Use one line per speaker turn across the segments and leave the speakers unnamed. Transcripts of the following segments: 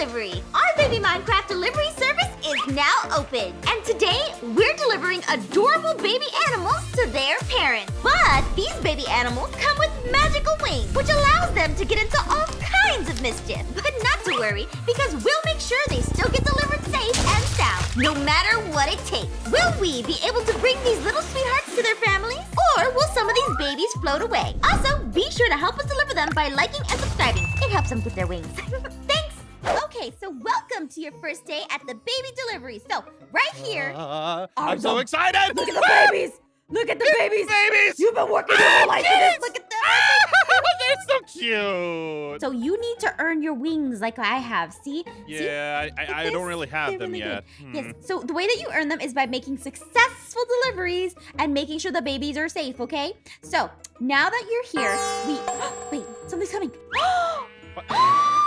Delivery. Our baby Minecraft delivery service is now open. And today, we're delivering adorable baby animals to their parents. But these baby animals come with magical wings, which allows them to get into all kinds of mischief. But not to worry, because we'll make sure they still get delivered safe and sound, no matter what it takes. Will we be able to bring these little sweethearts to their families? Or will some of these babies float away? Also, be sure to help us deliver them by liking and subscribing. It helps them get their wings. Okay, so welcome to your first day at the baby delivery. So, right here,
Uh, I'm so
the-
excited!
look at the babies! Look at the babies!
babies!
You've been working your whole life for this. Look at them.
They're so cute.
So you need to earn your wings like I have. See? See?
yeah, I, I, I don't really have them
really
yet. Hmm.
Yes. So the way that you earn them is by making successful deliveries and making sure the babies are safe, okay? So now that you're here, we wait, something's coming.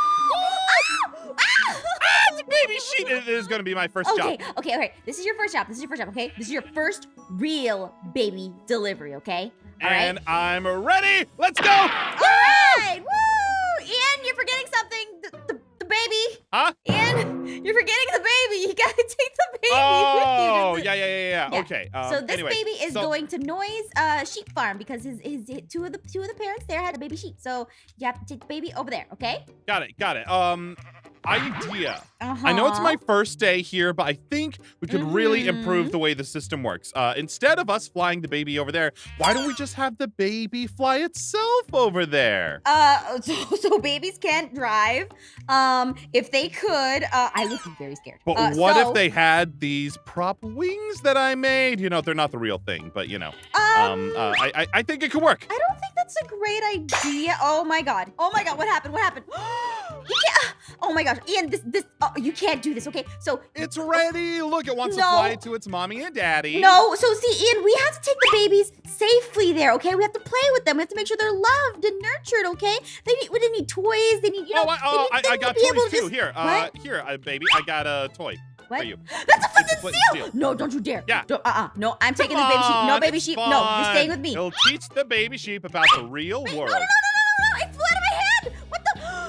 Baby sheep is, is going to be my first
Okay,
job.
okay, okay. Okay. This is your first job. This is your first job, okay? This is your first real baby delivery, okay? All right.
And I'm ready. Let's go.
All right. Woo! Ian, you're forgetting something. The, the, the baby.
Huh?
Ian, you're forgetting the baby. You gotta take the baby
Oh,
with you.
yeah, yeah, yeah, yeah.
Yeah.
Okay. Um,
so this
anyway,
baby is
so-
going to Noi's uh, Sheep Farm because his, his his two of the two of the parents there had a baby sheep. So you have to take the baby over there, okay?
Got it, got it. Um, idea.
Uh-huh.
I know it's my first day here, but I think we could really improve
Mhm.
the way the system works. Uh, instead of us flying the baby over there, why don't we just have the baby fly itself over there?
Uh, so, so babies can't drive. Um, if they could, uh, I would be very scared.
But
Uh,
what
so,
if they had these prop wings that I made? You know, they're not the real thing, but you know,
Um,
um, uh, I, I I think it could work.
I don't think that's a great idea. Oh my god. Oh my god. What happened? What happened? Oh my gosh, Ian. This this. Oh, you can't do this. Okay. So
It's ready. Look, it wants
No.
to fly to its mommy and daddy.
no. So see, Ian, we have to take the babies safely there. Okay. We have to play with them. We have to make sure they're loved and nurtured. Okay. They need. They need toys. They need. You know.
oh, I,
they
oh,
need
I, I got
to be able
toys
to
too.
just-
Here, uh, here, uh, baby, I got a toy
What?
for you.
That's a
It's a
flint
flint
and
and
steel. No, don't you dare.
Yeah.
Don't, uh-uh. No, I'm taking
Come
this baby sheep. No, baby sheep. No, you're staying with me.
It'll teach the baby sheep about the real
Wait,
world.
No, no, no, no, no, no, It flew out of my hand. What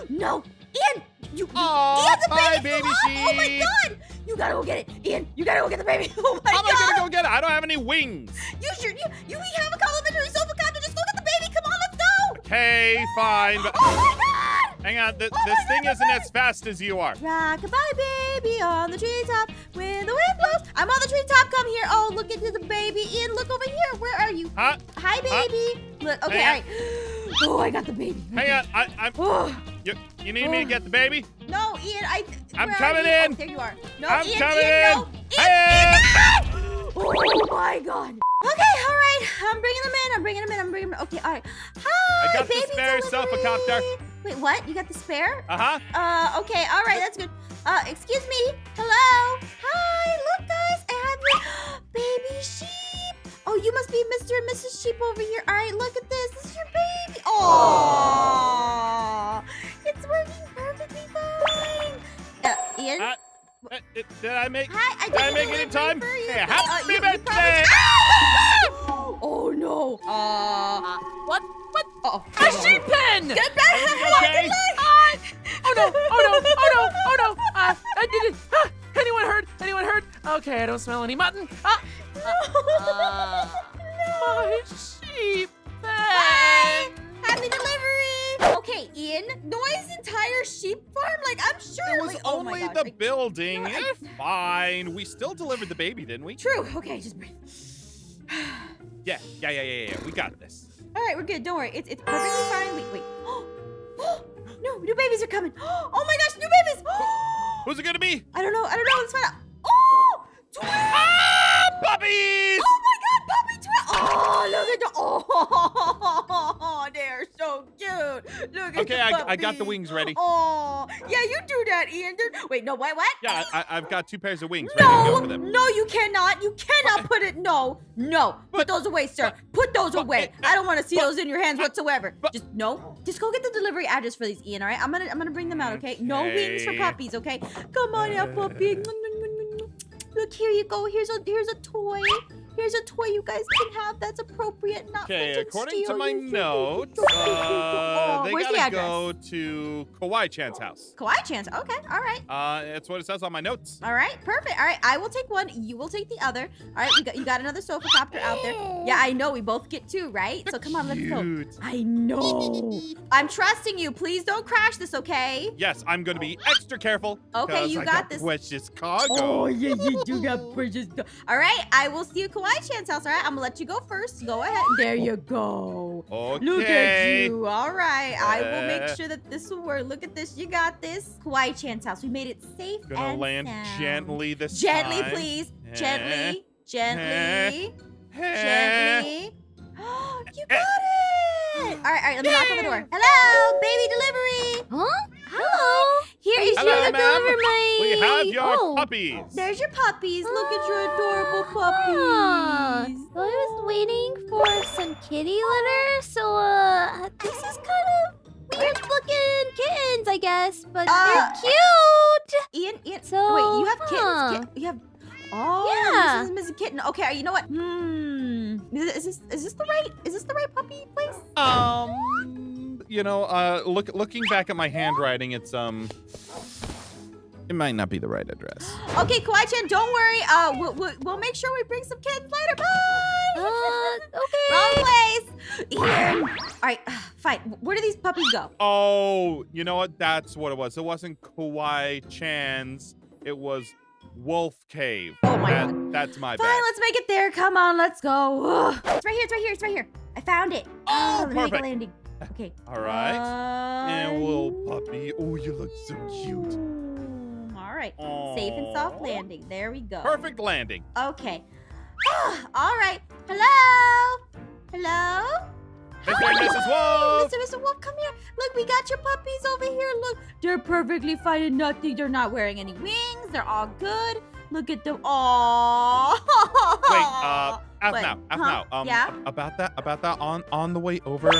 the? No, Ian. You. Ian, the baby, flew
baby
off. Oh my god. You gotta go get it, Ian. You gotta go get the baby. Oh my
How am. I gonna go get it? I don't have any wings.
You should. You, you we have a complimentary sofa copter. Just go get the baby. Come on, let's go.
Okay, fine, but
Oh my god.
hang on. Th-
Oh
this thing
God,
isn't
my
as fast as you are.
Rockabye baby on the treetop when the wind blows. I'm on the treetop. Come here. Oh, look into the baby. Ian, look over here. Where are you?
Huh?
Hi, baby. Look. Okay, all
Hang
right. Oh, I got the baby.
Hang on. I, I'm.
Oh.
You, you need me to get the baby?
no, Ian. I.
I'm coming in.
Oh, there you are. No,
I'm
Ian.
coming
Ian,
in.
No. Ian,
Hey!
Ian, no! Oh my God. Okay, all right. I'm bringing them in. I'm bringing them in. I'm bringing them. Okay, all right. Hi,
I got the spare
delivery.
sofa-copter.
Wait, what? You got the spare?
Uh huh.
Uh, okay, all right, that's good. Uh, excuse me. Hello. Hi, look, guys, I have your baby sheep. Oh, you must be Mr. and Mrs. Sheep over here. All right, look at this. This is your baby. Oh, uh,
did I make?
Hi, I
Did I
did
make it in time?
For you.
Hey,
Uh,
happy
you- you
birthday!
probably- Oh no. Uh,
What? What?
uh oh.
A sheep pen!
Get back.
okay?
Ah! Oh no! Oh no! Oh no! Oh no! Uh, I did it! Ah! Anyone heard? Anyone heard? Okay, I don't smell any mutton. Ah! Uh, my sheep
Bye.
pen!
Happy delivery. Okay, Ian. Noah's entire sheep farm. Like I'm sure.
It was
oh
only
gosh,
the
like,
building.
No, I-
fine. We still delivered the baby, didn't we?
True. Okay, just breathe.
Yeah, yeah, yeah, yeah, yeah. We got this.
All right, we're good. Don't worry. It's it's perfectly fine. Wait, wait. no, new babies are coming. Oh my gosh, new babies.
Who's it gonna be?
I don't know. I don't know. Let's find out. Oh, twins.
Ah, puppies!
Oh my God, puppy twins. Oh, look at the. Oh, cute. Look
Okay, I, I got the wings ready.
Oh, yeah, you do that, Ian. Wait, no, what? What?
Yeah, I, I've got two pairs of wings ready to go
No, no, you cannot. You cannot put it. No, no. Put those away, sir.
but-
Put those
but-
away.
but-
I don't want to see
but-
those in your hands whatsoever.
but-
Just no. Just go get the delivery address for these, Ian. All right. I'm gonna I'm gonna bring them out. Okay. No wings for puppies. Okay. Come on, now, puppy. Look, here you go. Here's a here's a toy. Here's a toy you guys can have that's appropriate, not
Okay,
meant
according to
steal.
my
You-
notes,
Oh,
uh, they
where's
gotta
address?
go to Kawaii Chan's house.
Kawaii Chan's. Okay, all right.
Uh, that's what it says on my notes.
All right, perfect. All right, I will take one. You will take the other. All right, you got you got another sofa copter out there. Yeah, I know. We both get two, right? So come on, let's go.
Cute.
I know. I'm trusting you. Please don't crash this, okay?
Yes, I'm gonna be extra careful.
Okay, you
I
got this.
Precious cargo.
Oh yeah, you do got precious. All right, I will see you at Kawaii Chan's, house. All right, I'm gonna let you go first. Go ahead. There you go.
Okay.
Look at you. All right, I will make
Uh.
sure that this will work. Look at this. You got this. Kawaii Chan's house. We made it safe
Gonna
and
land
sound.
gently this
Gently,
time.
please.
Eh.
Gently. Gently.
Eh.
Gently. you got it! All right, all right, let me knock on the door. Hello, baby delivery.
Huh? Hello.
Here is
Hello,
your
ma'am.
Deliver my.
We have your
oh.
puppies.
There's your puppies. Look at your adorable
Ah,
puppies.
I was waiting for some kitty litter, so uh, this is kind of weird looking kittens, I guess, but
Uh,
they're cute.
Ian, Ian.
So,
wait, you have kittens.
huh.
Kit- you have. Oh,
Yeah.
this is Mrs. Kitten. Okay, you know what? Hmm. Is is this is this the right is this the right puppy place?
Um, you know, uh, look, looking back at my handwriting, it's um, it might not be the right address.
Okay, Kawaii Chan, don't worry. Uh, we'll, we'll, we'll make sure we bring some kids later. Bye.
Uh, okay.
Wrong place. Here. All right, fine. Where do these puppies go?
Oh, you know what? That's what it was. It wasn't Kawaii Chan's. It was Wolf Cave.
Oh my
That-
God.
That's my bad.
Fine,
bad.
let's make it there. Come on, let's go. Ugh. It's right here. It's right here. It's right here. I found it.
Oh,
let me make a
perfect.
landing. Okay.
All right.
Uh,
and little puppy. Oh, you look so cute.
Mm, All right. Safe and soft landing. There we go.
Perfect landing.
Okay. All right. Hello. Hello.
Mr. and Mrs. Wolf.
Mr. Mr. Wolf, come here. Look, we got your puppies over here. Look, they're perfectly fine and nothing. They're not wearing any wings. They're all good. Look at them. Aww.
Wait, uh, F
What?
now, F
Huh?
now. Um,
Yeah?
about that, about that. On on the way over,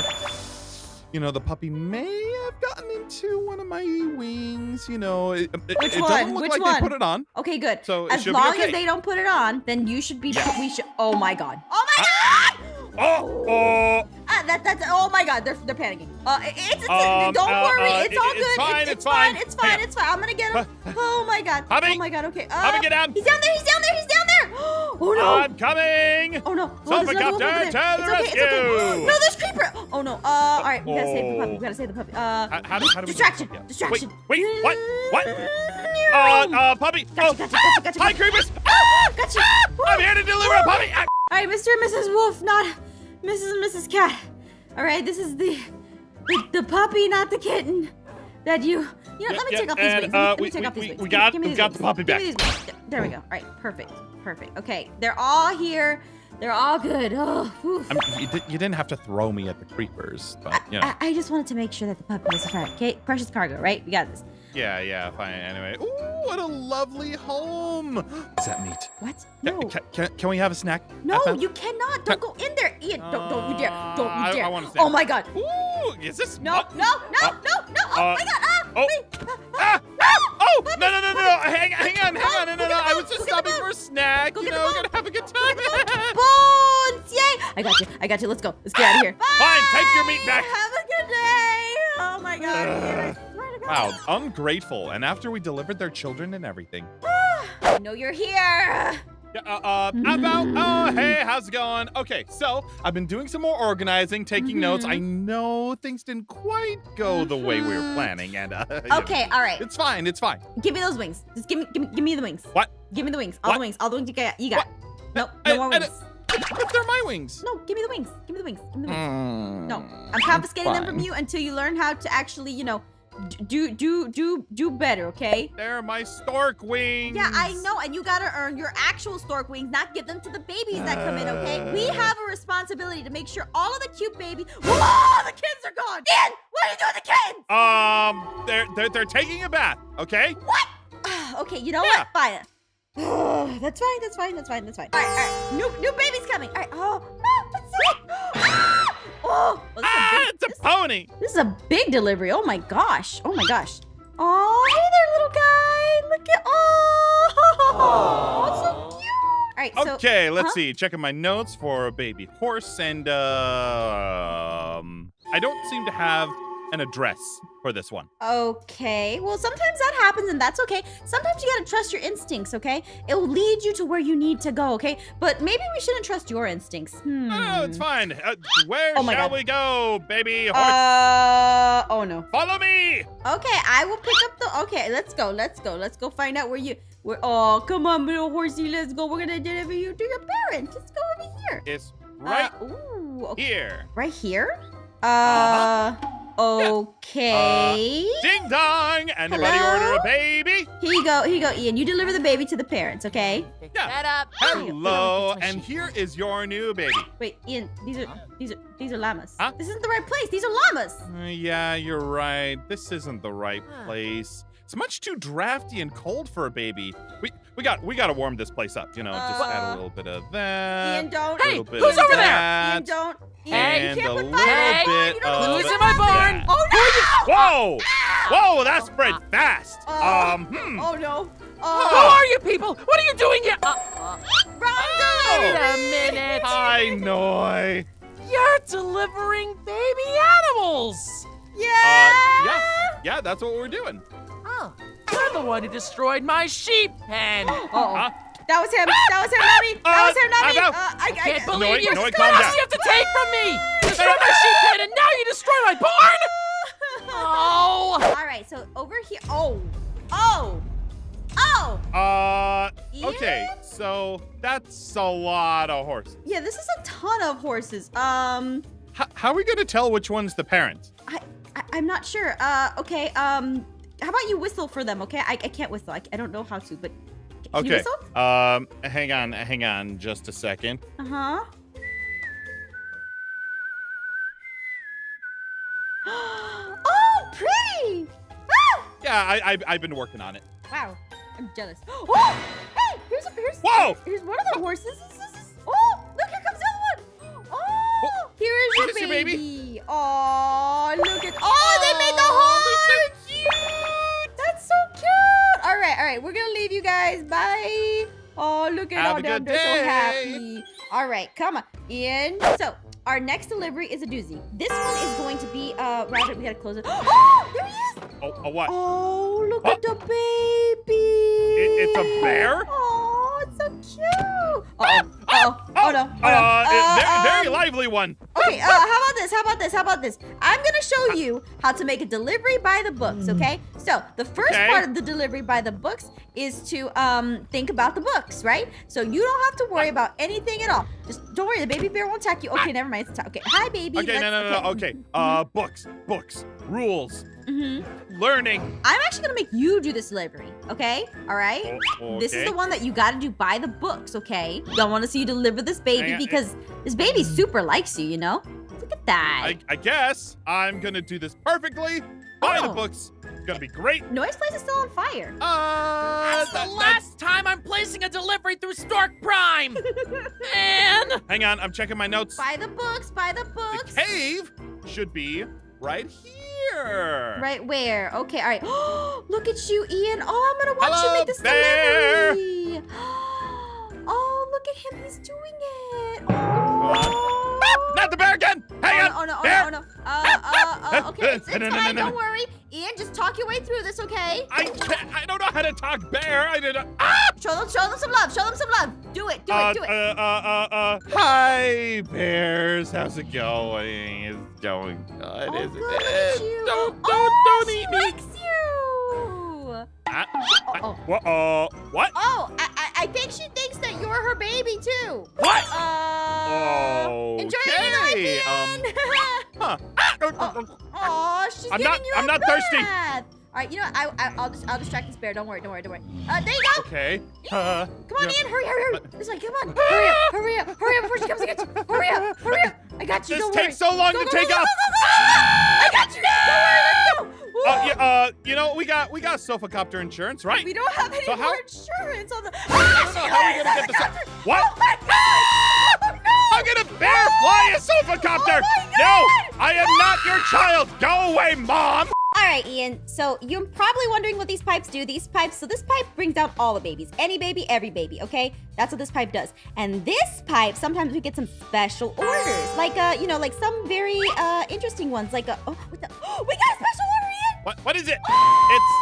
you know, the puppy may have gotten into one of my wings. You know, it, it,
Which
it
one?
doesn't look
Which
like
one?
they put it on,
Okay, good.
so
As
should
long
be okay.
as they don't put it on, then you should be.
Yeah.
We should. Oh my god. Oh my god.
Oh, oh,
Ah, that, that's. Oh my god. They're they're panicking. Uh, it's, it's
Um,
don't
uh,
worry.
uh,
it's all
it-
good.
it's fine,
It's,
it's fine.
It's fine.
Hang on.
It's fine. I'm gonna get him. Oh my god.
Hubby.
Oh my god. Okay. Uh,
Hubby, get down.
He's down there. He's down there. He's down there. Oh no.
I'm coming.
Oh no! Oh,
Sofa
there's another
Copter, to the
it's okay. No, there's creeper. Oh no! Uh, all right, we gotta save the puppy. We
Oh.
gotta save the puppy. Uh,
How, how, how do we
distraction,
yeah.
distraction.
Wait, wait, what? What?
No.
Uh, uh, puppy.
Gotcha,
oh,
gotcha, gotcha, gotcha,
hi, creepers.
Ah, gotcha.
I'm here to deliver a puppy. Ah.
All right, Mr. and Mrs. Wolf, not Mrs. and Mrs. Cat. All right, this is the the, the puppy, not the kitten. That you. You know,
Yeah,
let me
yeah,
take off these
and,
wings.
Uh,
let me
we-
take
we-
off these
we-
wings.
we
Give me-
got-
give me
we
these
got the puppy back.
me these wings. There- There we go. All right, perfect, perfect. Okay, they're all here. They're all good. Oh.
I mean, you, did, you didn't have to throw me at the creepers, but you know.
I, I just wanted to make sure that the puppy was fine. Okay, precious cargo, right? We got this.
yeah, yeah, fine. Anyway, ooh, what a lovely home. Is that meat?
What? No,
can, can, can we have a snack?
no,
Half-half?
you cannot. Don't go in there, Ian. Don't, don't you dare. Don't
Uh,
you dare.
I want a
oh my God.
Ooh, is this
No,
mut-
no, no,
Uh,
no, no. Oh
uh,
my God.
Oh. Ah! Oh, no, no, no, no, no. Hang, hang on, hang on. No, no, no. I was just
go get the
stopping for a snack.
Go
you know, gonna have a good time.
Bones! Yay! I got you. I got you. Let's go. Let's get out of here.
Fine, take your meat back.
Have a good day. Oh my God. Ian, I swear to God.
Wow, ungrateful. And after we delivered their children and everything.
I know you're here.
Uh, uh, about, oh, hey, how's it going? Okay, so I've been doing some more organizing, taking notes.
Mhm.
I know things didn't quite go the way we were
Mhm.
planning, and, uh, know,
Okay, all right.
it's fine, it's fine.
Give me those wings. Just give me, give me, give me the wings.
What?
Give me the wings. All
What?
the wings. All the wings you got. You got. Nope.
I-
No more
I-
wings.
But they're my wings.
No, give me the wings. Give me the wings. Give me the wings. No,
Mm,
I'm confiscating them from you until you learn how to actually, you know, do do do do better. Okay?
They're my stork wings.
Yeah, I know, and you gotta earn your actual stork wings, not give them to the babies that come in. Okay? We have a responsibility to make sure all of the cute babies. Whoa! The kids are gone. Ian, what are you doing with the kids?
Um, they're, they're, they're taking a bath, okay? What?
okay, you know
Yeah.
what? Fine. that's fine. That's fine. That's fine. That's fine. All right, all right. New new baby's coming. All right. Oh, ah, let's see. Oh, well, this,
Ah,
is a big,
it's a
this,
pony.
this is a big delivery. Oh my gosh. Oh my gosh. Oh, hey there, little guy. Look at. Oh, so cute. All right. So
Okay, let's
huh?
see. Checking my notes for a baby horse, and uh, um, I don't seem to have an address for this one.
Okay. Well, sometimes that happens and that's okay. Sometimes you gotta trust your instincts, okay? It will lead you to where you need to go, okay? But maybe we shouldn't trust your instincts. Hmm.
No, no, it's fine. Uh, where
Oh
shall
God.
we go, baby horse?
Uh, oh no.
Follow me.
Okay, I will pick up the. Okay, let's go. Let's go. Let's go find out where you. Where? Oh, come on, little horsey. Let's go. We're gonna deliver you to your parents. Let's go over here.
It's right
Uh, ooh. Okay.
here.
Right here. Uh.
Uh-huh.
Okay.
Ding dong! Anybody
Hello?
order a baby?
here you go. Here you go, Ian. You deliver the baby to the parents. Okay.
Pick
Yeah.
that up.
Hello,
It's
and here is your new baby.
Wait, Ian. These are
Huh?
these are these are llamas.
Huh?
This isn't the right place. These are llamas.
Uh, yeah, you're right. This isn't the right
Huh.
place. It's much too drafty and cold for a baby. We we got we got to warm this place up. You know, just add
Uh,
a little bit of that.
Ian, don't.
Hey,
bit
who's
of
over there?
that,
Ian, don't. Ian,
Hey,
and
you can't
a
put fire on the You don't
Who's in my barn?
that.
Oh no!
Whoa! Whoa, that spread fast.
Uh,
um, hmm.
Oh no!
Who
Oh,
are you people? What are you doing here? Uh, uh,
wrong
wait a minute.
Hi, Noi.
You're delivering baby animals.
Yeah.
Uh, yeah, yeah, that's what we're doing.
Oh, you're the one who destroyed my sheep pen.
Uh-oh.
Huh?
That was him. That was him, not me. That
Uh,
was him, not me.
I'm.
Uh, I, I,
Can't believe you.
Noi,
what
calm
else do you have to take from me? You destroyed my sheep pen, and now you destroy my barn. Oh.
All right, so over here. Oh, oh, oh.
Uh, okay, so that's a lot of horses.
Yeah, this is a ton of horses. Um,
H- how are we gonna tell which one's the parent?
I, I I'm not sure. Uh, okay. Um, how about you whistle for them? Okay, I, I can't whistle. I, I don't know how to, but can you
Okay.
whistle?
Um, hang on, hang on, just a second.
Uh huh. oh, pretty! Ah!
Yeah, I, I I've been working on it.
Wow, I'm jealous. Oh, hey, here's a here's
Whoa!
here's one of the horses. This is- this is- Oh, look, here comes the other one. Oh, here is your
this your
baby.
baby?
Oh, look at. Oh, they made the heart. Right, all right, we're gonna leave you guys. Bye. Oh, look at
Have
all them. They're so happy. All right, come on in. So. Our next delivery is a doozy. This one is going to be, uh, Rabbit, we gotta close it. Oh, there he is!
Oh, a what?
Oh, look
What?
at the baby.
It- it's a bear?
Oh, it's so cute. Uh-oh. Uh-oh. Oh, no. Oh, no.
Uh, it- very, very
um,
lively one.
Okay, uh, how about this? How about this? How about this? I'm gonna show you how to make a delivery by the books, okay? So the first
Okay.
part of the delivery by the books is to um think about the books, right? So you don't have to worry about anything at all. Just don't worry, the baby bear won't attack you. Okay, never mind. It's. Okay, hi, baby.
Okay, no, no, no, okay. Uh, books, books, rules,
hmm
learning.
I'm actually gonna make you do this delivery, okay? All right.
Oh,
This is the one that you gotta do by the books, okay? Don't want to see you deliver this baby
Hang on, eh.
because this baby super likes you, you know? Look at that.
I, I guess I'm gonna do this perfectly. By the
Oh.
books. It's gonna be great.
Noi's place is still on fire.
Uh,
That's the
that's-
last time I'm placing a delivery through Stork Prime. Man.
Hang on, I'm checking my notes.
By the books, by the books.
The
books.
cave should be right here.
Right where? Okay, all right. Look at you, Ian. Oh, I'm gonna watch you make this
bear.
delivery. Oh, look at him. He's doing it. Oh.
Not the bear again. Hang
oh,
on.
no, oh no, oh
bear.
no, oh no. Uh, uh, okay, it's, it's fine. Don't worry. Ian, just talk your way through this, okay?
I can't, I don't know how to talk bear. I didn't. Ah!
Show them, show them some love. Show them some love. Do it, do
uh,
it, do it.
Uh, uh, uh, uh, hi, bears. How's it going? It's going good,
oh,
isn't
good,
it? Don't, don't,
oh,
don't eat me.
likes you.
Ah,
Oh, oh.
Uh, what?
Oh, I, I, I think she thinks that you're her baby too.
What?
Uh, enjoy your new
Okay. Huh. Uh, uh,
Oh.
uh,
she's
I'm
giving
not-
you
I'm
a
not thirsty.
bath. All right, you know, what? I, I, I'll just, I'll distract this bear. Don't worry, don't worry, don't worry. Uh, there you go.
Okay. Uh,
Come on. Ian, hurry, hurry, hurry. This way, come on. Hurry up, hurry up, hurry up before she comes to get you. Hurry up, hurry up. I got you.
This
don't
takes
worry.
so long
Go,
to
go,
take
go,
off.
I got you. Don't worry, let's go.
Uh, yeah, uh, you know, we got we got sofa copter insurance, right?
We don't have any
So how-
more insurance on the.
I don't know how we gonna get this. What?
Oh my God! No!
How can a bear fly a sofa
copter? Oh
no, I am not your child. Go away, mom.
All right, Ian. So you're probably wondering what these pipes do. These pipes, so this pipe brings out all the babies. Any baby, every baby, okay? That's what this pipe does. And this pipe, sometimes we get some special orders. Like, uh, you know, like some very uh interesting ones. Like, uh, oh, what the, we got a special order!
What? What is it? It's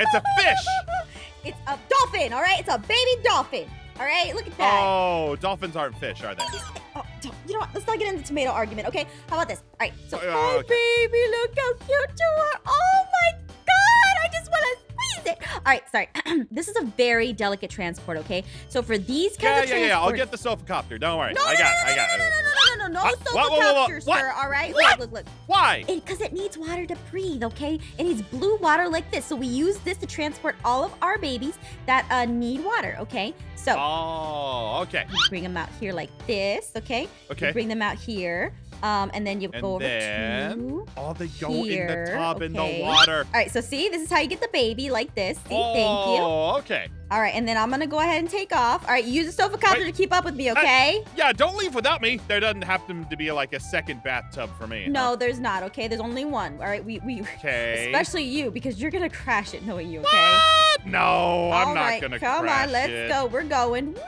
it's a fish.
It's a dolphin, all right? It's a baby dolphin. All right, look at that.
Oh, dolphins aren't fish, are they?
Oh, you know what? Let's not get into the tomato argument, okay? How about this? All right, so,
Oh,
oh,
okay.
baby, look how cute you are. Oh my God, I just want to squeeze it. All right, sorry. this is a very delicate transport, okay? So for these kinds
Yeah,
of
yeah, yeah. yeah.
I'll
get the sofa copter. Don't worry.
No,
I
no,
got
no,
it. I got
no,
it
no, no uh,
whoa, whoa, whoa,
sir,
what?
all right?
What?
Look, look, look.
Why?
Because it, it, needs water to breathe, okay? It needs blue water like this. So we use this to transport all of our babies that uh, need water, okay? So.
Oh, okay.
bring them out here like this, okay?
Okay.
You bring them out here um, and then you
And
go over to.
Oh, they go in
Here,
the tub in the
okay.
water.
All right, so see, this is how you get the baby like this. See, thank you.
Oh, okay.
All right, and then I'm gonna go ahead and take off. All right, use the sofa copter to keep up with me, okay?
Yeah, don't leave without me. There doesn't happen to be like a second bathtub for me.
No, there's not. Okay, there's only one. All right, we we.
Okay.
Especially you, because you're gonna crash it knowing you, okay?
What? No, I'm
All
not
right,
gonna crash it.
come
crash
on, let's
it.
go. We're going. Whee!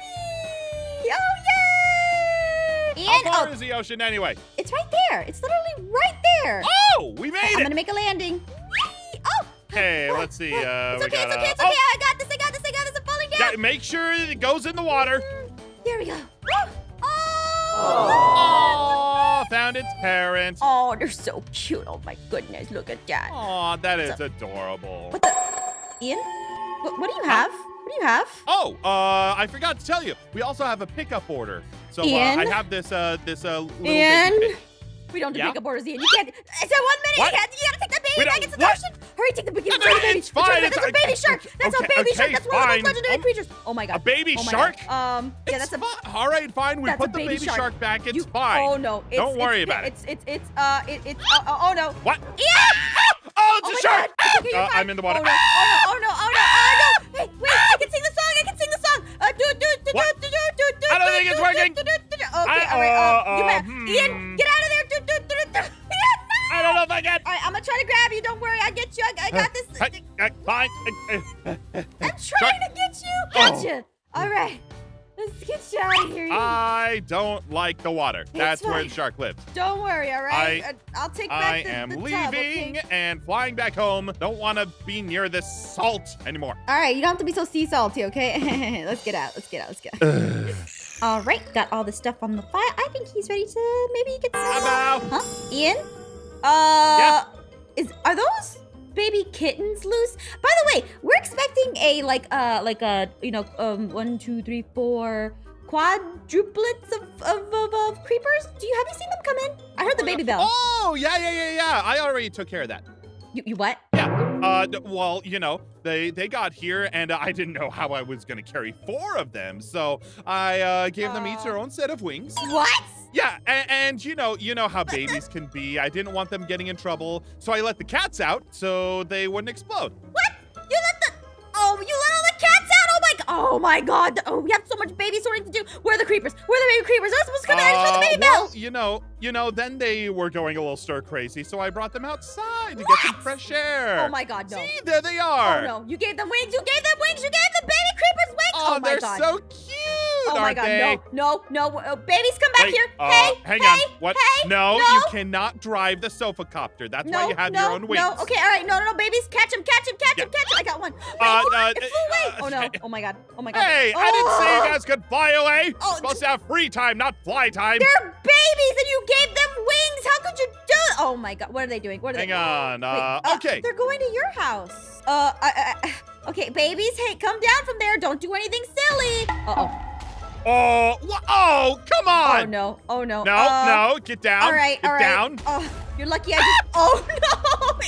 Oh yay!
How far
oh,
is the ocean anyway?
it's right there. It's literally right there.
Oh, we made it!
I'm gonna make a landing. Whee! Oh,
Okay, let's see. Uh,
it's okay.
got
It's okay. It's okay. I got this. I got this. I got this. I'm falling
Oh,
down.
make sure that it goes in the water.
There we go. Oh!
Oh, found its parents.
Oh, they're so cute. Oh my goodness, look at that.
Oh, that is adorable.
What the? Ian? What, what do you have? What do you have?
Oh, uh, I forgot to tell you. We also have a pickup order. So uh, I have this, uh, this, uh, little
Ian? We don't do
Yeah?
pickup orders, Ian. You can't. It's a one minute.
What?
You, can't, you gotta take the baby back the ocean. Hurry, take the baby.
No,
It's
no,
a baby.
it's fine,
It's,
it's-
a baby shark. That's
okay,
a baby shark.
okay,
That's one of
fine.
those legendary
Oh,
creatures. Oh my god.
A baby
oh
shark?
God. Um. Yeah,
It's
that's a.
All right, fine. We put the
baby shark.
shark, back. It's
you,
fine.
Oh no. It's,
Don't worry
it's,
about it.
it's, It's it's uh it's uh, oh no.
What?
Yeah!
Oh, it's
Oh
a shark!
God. It's okay, you're
Uh,
fine.
I'm in the water.
Do. Okay,
I-
all right.
uh,
Um, you
uh, hmm.
Ian, get out of there. Ian, no!
I don't know if I can.
All right, I'm gonna try to grab you. Don't worry, I get you. I, I got this.
Uh, fine. Uh, uh,
I'm trying to get you. Gotcha. All right, let's get you out of here.
I don't like the water. That's where the shark lives.
Don't worry. All right.
I-
Uh, I'll take back
I
the,
am
the
leaving
Tub, okay?
and flying back home. Don't want to be near this salt anymore.
All right, you don't have to be so sea salty, okay? let's get out. Let's get out. Let's get out. all right, got all the stuff on the fire. I think he's ready to maybe get some.
Hello.
Huh? Ian? Uh, yeah. is are those baby kittens loose? By the way, we're expecting a like uh like a you know um one two three four quadruplets of of, of, of creepers. Do you have you seen them come in? I heard the baby bell.
Oh, yeah, yeah, yeah, yeah. I already took care of that.
You, you what?
Uh, well, you know, they they got here, and I didn't know how I was gonna carry four of them, so I uh, gave them each their own set of wings.
What?
Yeah, and, and you know, you know how babies can be. I didn't want them getting in trouble, so I let the cats out so they wouldn't explode.
What? Oh my god! Oh! Oh, we have so much baby sorting to do. Where are the creepers? Where are the baby creepers? They're supposed to come out and
Uh,
show the baby
well,
bell.
you know, you know, then they were going a little stir crazy, so I brought them outside to get some fresh air.
Oh my god, no.
See, there they are.
Oh
are.
no! You gave them wings. You gave them wings. You gave the baby creepers wings.
Oh,
Oh, my
they're
god.
so cute,
oh my god!
they?
No, no, no! Uh, babies, come back
Wait,
here.
uh,
hey,
hang
hey,
on. What?
Hey,
no,
no.
you cannot drive the sofa copter. That's
no,
why you have
no,
your own wings.
No, okay, all right. No, no, no, babies, catch him, catch him, catch him, catch him. I got one. Wait,
Uh, uh,
it flew away.
uh,
oh no! Oh my god! Oh my god!
Hey, I didn't say you
Oh,
guys could fly away.
Oh,
supposed to have free time, not fly time.
They're babies, and you gave them wings. How could you do? it? Oh my god! What are they doing? What are
Hang
they?
on.
Wait,
Uh,
uh,
okay.
They're going to your house. Uh, I, I, okay, babies, hey, come down from there. Don't do anything silly. Uh oh.
Oh, oh, come on.
Oh no. Oh no.
No,
Uh,
no, get down.
All right.
get
all right.
down.
Oh, you're lucky I just. Oh no.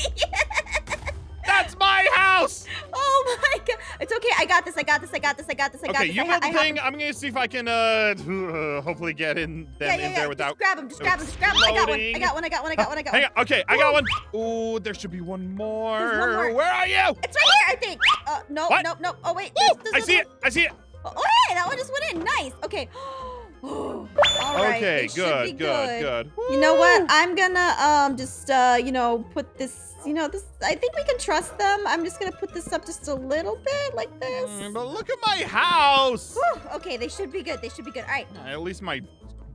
That's my house.
oh my god. It's okay. I got this. I got this. I got this. I got this. I got
Okay,
this.
you
I ha-
build the thing. I'm gonna see if I can uh hopefully get in them
Yeah, yeah,
in
yeah.
there without.
Just grab him. Just grab him. Just grab him. I got one. I got one. I got one. I got one. I got
Hang
one.
on. Okay, I got one. Ooh, there should be one more.
There's one more.
Where are you?
It's right here, I think. Uh, no,
What?
no, no. Oh wait.
Ooh,
there's-
I see
one-
it. I see it.
Okay. All right,
okay,
be
good, good, good.
You know what? I'm gonna um just uh you know put this you know this I think we can trust them. I'm just gonna put this up just a little bit like this.
Mm, But look at my house.
Whew, okay, they should be good. They should be good. All right.
At least my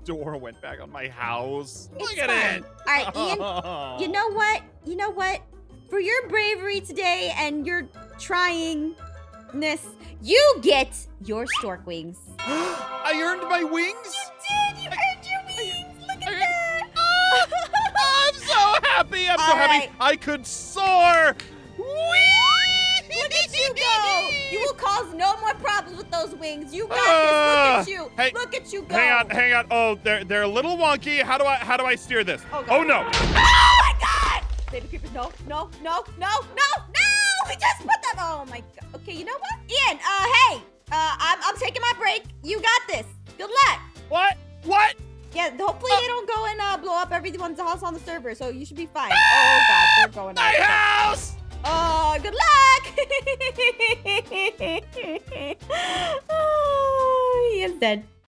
door went back on my house.
It's
Look at
fine.
it.
All right, Ian. You know what? You know what? For your bravery today and your tryingness, you get your stork wings.
I earned my wings.
You Did you earned your wings? Look at
I-
that.
I'm so happy. I'm so
All
happy. I could soar.
Look at you go! You will cause no more problems with those wings. You got
Ah,
this. Look at you.
hey,
Look at you go.
Hang on, hang on. Oh, they're they're a little wonky. How do I how do I stear this?
Oh.
Oh no.
Oh my god! Baby creepers, no, no, no, no, no! We just put them. Oh my god. Okay, you know what? Ian, uh, hey, uh, I'm, I'm taking my break. You got this. Good luck.
What? What?
Yeah, hopefully
Oh.
they don't go and uh, blow up everyone's house on the server, so you should be fine. Oh god, they're going
My
up.
house.
Oh, good luck! oh, he is dead.